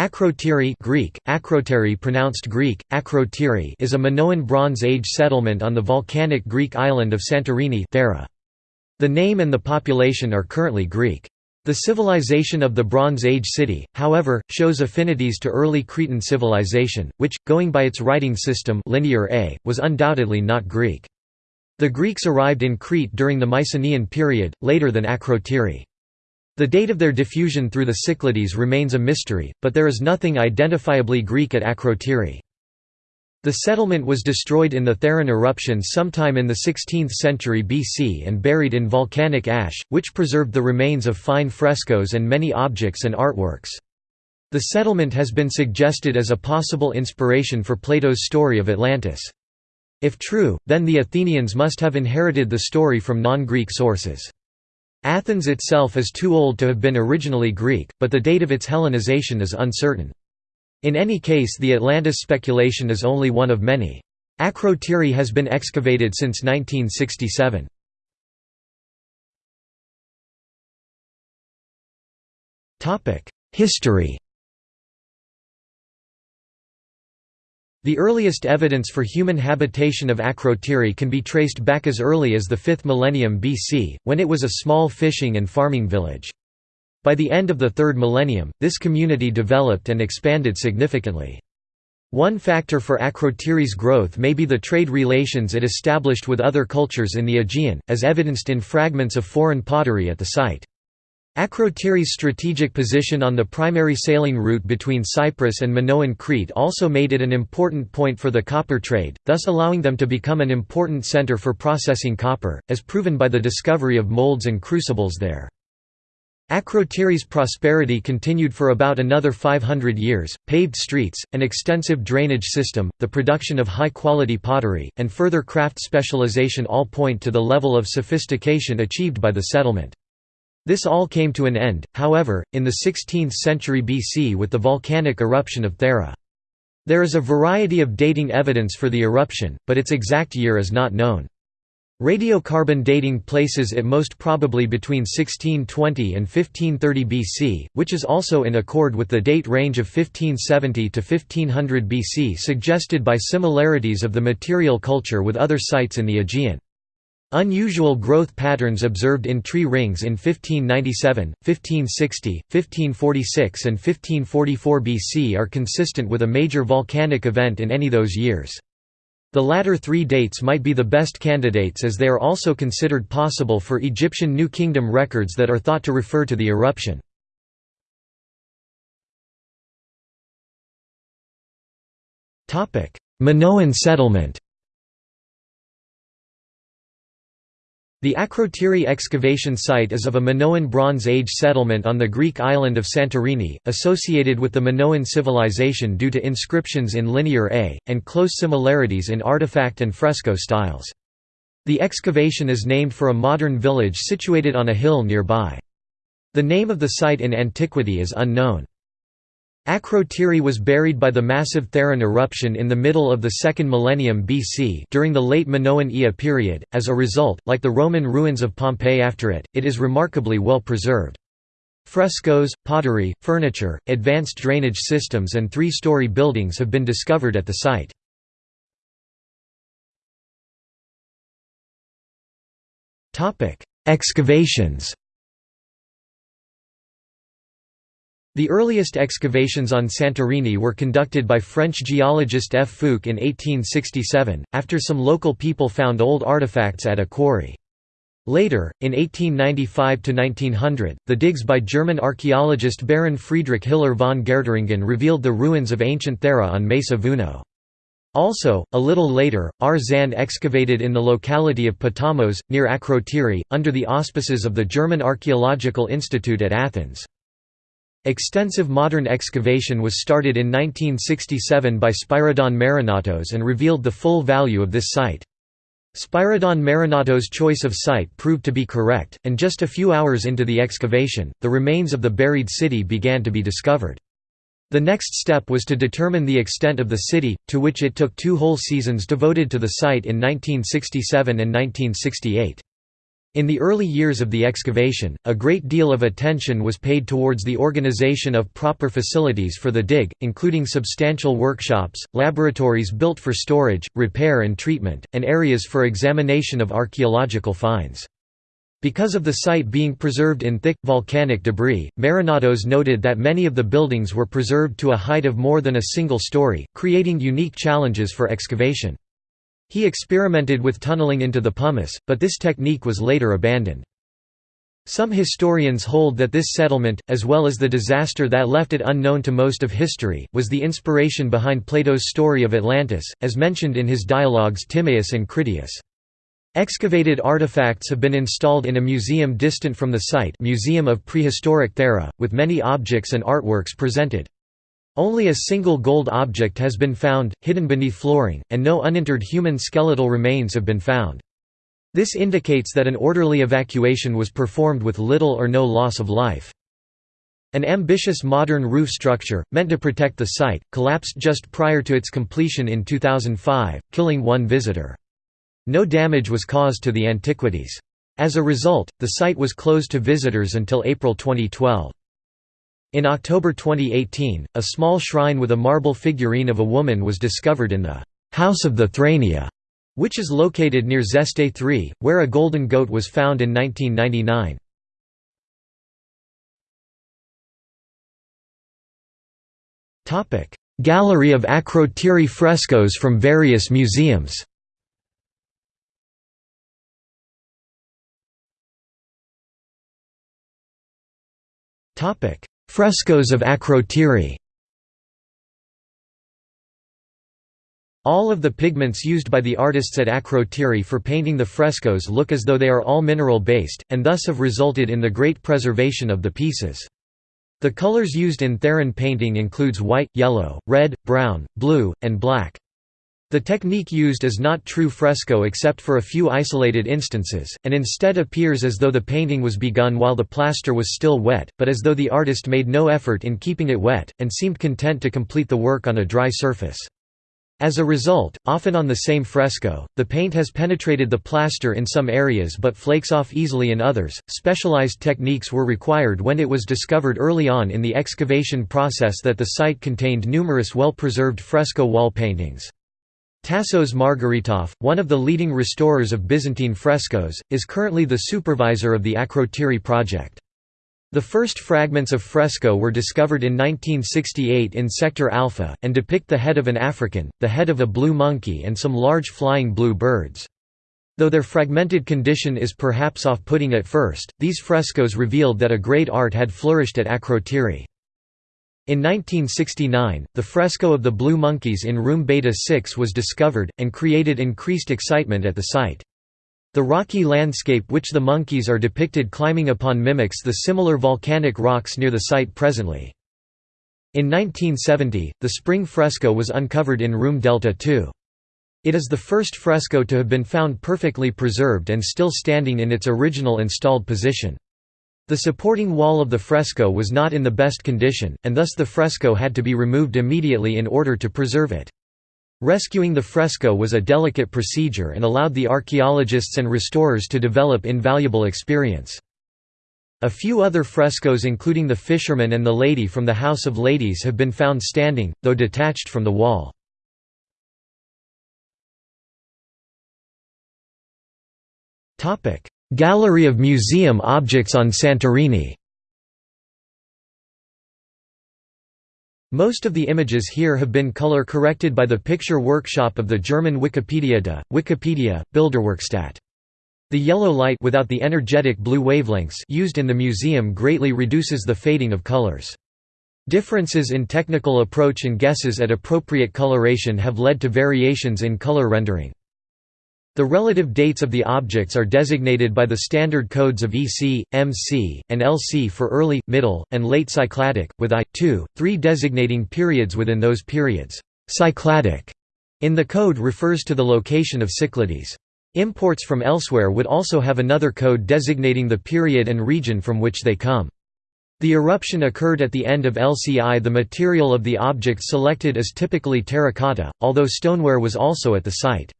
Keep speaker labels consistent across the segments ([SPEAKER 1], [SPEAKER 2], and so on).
[SPEAKER 1] Akrotiri Greek, Akroteri pronounced Greek, Akrotiri is a Minoan Bronze Age settlement on the volcanic Greek island of Santorini Thera. The name and the population are currently Greek. The civilization of the Bronze Age city, however, shows affinities to early Cretan civilization, which, going by its writing system linear A, was undoubtedly not Greek. The Greeks arrived in Crete during the Mycenaean period, later than Akrotiri. The date of their diffusion through the Cyclades remains a mystery, but there is nothing identifiably Greek at Akrotiri. The settlement was destroyed in the Theran eruption sometime in the 16th century BC and buried in volcanic ash, which preserved the remains of fine frescoes and many objects and artworks. The settlement has been suggested as a possible inspiration for Plato's story of Atlantis. If true, then the Athenians must have inherited the story from non-Greek sources. Athens itself is too old to have been originally Greek, but the date of its Hellenization is uncertain. In any case the Atlantis speculation is only one of many. Akrotiri has been excavated since 1967. History The earliest evidence for human habitation of Akrotiri can be traced back as early as the 5th millennium BC, when it was a small fishing and farming village. By the end of the 3rd millennium, this community developed and expanded significantly. One factor for Akrotiri's growth may be the trade relations it established with other cultures in the Aegean, as evidenced in fragments of foreign pottery at the site. Akrotiri's strategic position on the primary sailing route between Cyprus and Minoan Crete also made it an important point for the copper trade, thus allowing them to become an important center for processing copper, as proven by the discovery of molds and crucibles there. Akrotiri's prosperity continued for about another 500 years, paved streets, an extensive drainage system, the production of high-quality pottery, and further craft specialization all point to the level of sophistication achieved by the settlement. This all came to an end, however, in the 16th century BC with the volcanic eruption of Thera. There is a variety of dating evidence for the eruption, but its exact year is not known. Radiocarbon dating places it most probably between 1620 and 1530 BC, which is also in accord with the date range of 1570 to 1500 BC suggested by similarities of the material culture with other sites in the Aegean. Unusual growth patterns observed in tree rings in 1597, 1560, 1546 and 1544 BC are consistent with a major volcanic event in any of those years. The latter three dates might be the best candidates as they are also considered possible for Egyptian New Kingdom records that are thought to refer to the eruption. Minoan settlement The Akrotiri excavation site is of a Minoan Bronze Age settlement on the Greek island of Santorini, associated with the Minoan civilization due to inscriptions in Linear A, and close similarities in artifact and fresco styles. The excavation is named for a modern village situated on a hill nearby. The name of the site in antiquity is unknown. Akrotiri was buried by the massive Theran eruption in the middle of the second millennium BC during the late Minoan Ea period. As a result, like the Roman ruins of Pompeii after it, it is remarkably well preserved. Frescoes, pottery, furniture, advanced drainage systems and three-story buildings have been discovered at the site. Excavations The earliest excavations on Santorini were conducted by French geologist F. Fouque in 1867, after some local people found old artifacts at a quarry. Later, in 1895–1900, the digs by German archaeologist Baron Friedrich Hiller von Gaertringen revealed the ruins of ancient Thera on Mesa Vouno. Also, a little later, R. Zahn excavated in the locality of Potamos, near Akrotiri, under the auspices of the German Archaeological Institute at Athens. Extensive modern excavation was started in 1967 by Spyridon Marinatos and revealed the full value of this site. Spyridon Marinatos' choice of site proved to be correct, and just a few hours into the excavation, the remains of the buried city began to be discovered. The next step was to determine the extent of the city, to which it took two whole seasons devoted to the site in 1967 and 1968. In the early years of the excavation, a great deal of attention was paid towards the organization of proper facilities for the dig, including substantial workshops, laboratories built for storage, repair and treatment, and areas for examination of archaeological finds. Because of the site being preserved in thick, volcanic debris, Marinatos noted that many of the buildings were preserved to a height of more than a single story, creating unique challenges for excavation. He experimented with tunneling into the pumice, but this technique was later abandoned. Some historians hold that this settlement, as well as the disaster that left it unknown to most of history, was the inspiration behind Plato's story of Atlantis, as mentioned in his dialogues Timaeus and Critias. Excavated artifacts have been installed in a museum distant from the site Museum of Prehistoric Thera, with many objects and artworks presented. Only a single gold object has been found, hidden beneath flooring, and no uninterred human skeletal remains have been found. This indicates that an orderly evacuation was performed with little or no loss of life. An ambitious modern roof structure, meant to protect the site, collapsed just prior to its completion in 2005, killing one visitor. No damage was caused to the antiquities. As a result, the site was closed to visitors until April 2012. In October 2018, a small shrine with a marble figurine of a woman was discovered in the House of the Thrania, which is located near Xeste 3, where a golden goat was found in 1999. Gallery of Akrotiri frescoes from various museums Topic: Frescoes of Akrotiri All of the pigments used by the artists at Akrotiri for painting the frescoes look as though they are all mineral-based, and thus have resulted in the great preservation of the pieces. The colors used in Theran painting includes white, yellow, red, brown, blue, and black. The technique used is not true fresco except for a few isolated instances, and instead appears as though the painting was begun while the plaster was still wet, but as though the artist made no effort in keeping it wet, and seemed content to complete the work on a dry surface. As a result, often on the same fresco, the paint has penetrated the plaster in some areas but flakes off easily in others. Specialized techniques were required when it was discovered early on in the excavation process that the site contained numerous well preserved fresco wall paintings. Tassos Margaritoff, one of the leading restorers of Byzantine frescoes, is currently the supervisor of the Akrotiri project. The first fragments of fresco were discovered in 1968 in Sector Alpha, and depict the head of an African, the head of a blue monkey and some large flying blue birds. Though their fragmented condition is perhaps off-putting at first, these frescoes revealed that a great art had flourished at Akrotiri. In 1969, the fresco of the Blue Monkeys in room Beta 6 was discovered, and created increased excitement at the site. The rocky landscape which the monkeys are depicted climbing upon mimics the similar volcanic rocks near the site presently. In 1970, the spring fresco was uncovered in room Delta 2. It is the first fresco to have been found perfectly preserved and still standing in its original installed position. The supporting wall of the fresco was not in the best condition, and thus the fresco had to be removed immediately in order to preserve it. Rescuing the fresco was a delicate procedure and allowed the archaeologists and restorers to develop invaluable experience. A few other frescoes including the Fisherman and the Lady from the House of Ladies have been found standing, though detached from the wall. Gallery of museum objects on Santorini Most of the images here have been color corrected by the picture workshop of the German Wikipedia de, Wikipedia, Bilderwerkstatt. The yellow light without the energetic blue wavelengths used in the museum greatly reduces the fading of colors. Differences in technical approach and guesses at appropriate coloration have led to variations in color rendering. The relative dates of the objects are designated by the standard codes of EC, MC, and LC for early, middle, and late Cycladic, with I, II, III designating periods within those periods. Cycladic in the code refers to the location of Cyclades. Imports from elsewhere would also have another code designating the period and region from which they come. The eruption occurred at the end of LCI. The material of the object selected is typically terracotta, although stoneware was also at the site.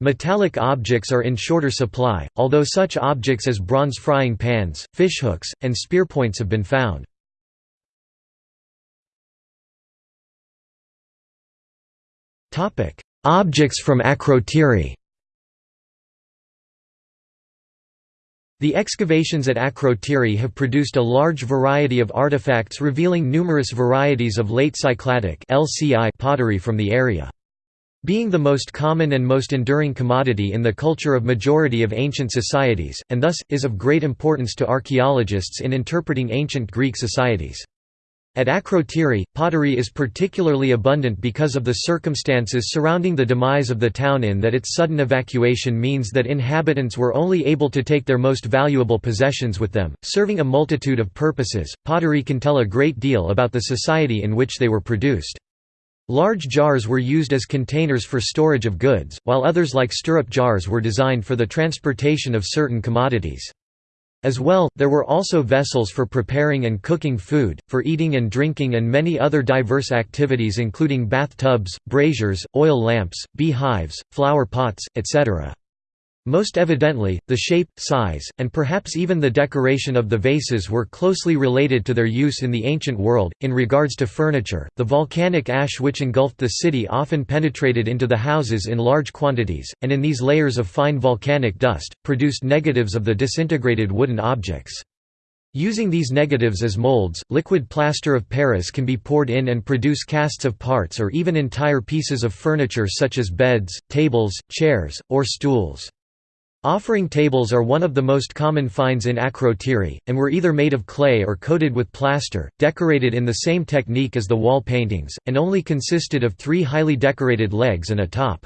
[SPEAKER 1] Metallic objects are in shorter supply, although such objects as bronze frying pans, fishhooks, and spearpoints have been found. Objects from Akrotiri The excavations at Akrotiri have produced a large variety of artifacts revealing numerous varieties of late Cycladic pottery from the area. Being the most common and most enduring commodity in the culture of majority of ancient societies, and thus, is of great importance to archaeologists in interpreting ancient Greek societies. At Akrotiri, pottery is particularly abundant because of the circumstances surrounding the demise of the town in that its sudden evacuation means that inhabitants were only able to take their most valuable possessions with them, serving a multitude of purposes. Pottery can tell a great deal about the society in which they were produced. Large jars were used as containers for storage of goods, while others like stirrup jars were designed for the transportation of certain commodities. As well, there were also vessels for preparing and cooking food, for eating and drinking and many other diverse activities including bathtubs, braziers, oil lamps, beehives, flower pots, etc. Most evidently, the shape, size, and perhaps even the decoration of the vases were closely related to their use in the ancient world. In regards to furniture, the volcanic ash which engulfed the city often penetrated into the houses in large quantities, and in these layers of fine volcanic dust, produced negatives of the disintegrated wooden objects. Using these negatives as molds, liquid plaster of Paris can be poured in and produce casts of parts or even entire pieces of furniture such as beds, tables, chairs, or stools. Offering tables are one of the most common finds in Akrotiri, and were either made of clay or coated with plaster, decorated in the same technique as the wall paintings, and only consisted of three highly decorated legs and a top.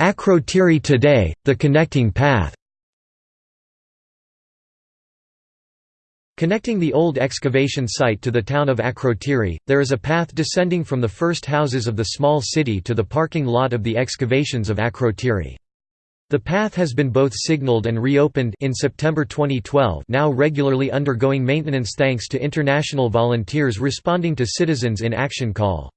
[SPEAKER 1] Akrotiri today, the connecting path Connecting the old excavation site to the town of Akrotiri, there is a path descending from the first houses of the small city to the parking lot of the excavations of Akrotiri. The path has been both signaled and reopened in September 2012 now regularly undergoing maintenance thanks to international volunteers responding to Citizens in Action call.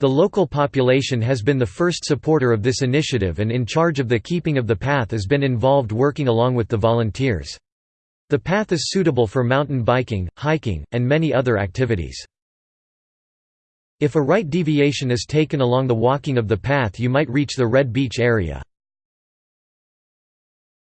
[SPEAKER 1] The local population has been the first supporter of this initiative and in charge of the keeping of the path has been involved working along with the volunteers. The path is suitable for mountain biking, hiking, and many other activities. If a right deviation is taken along the walking of the path you might reach the Red Beach area.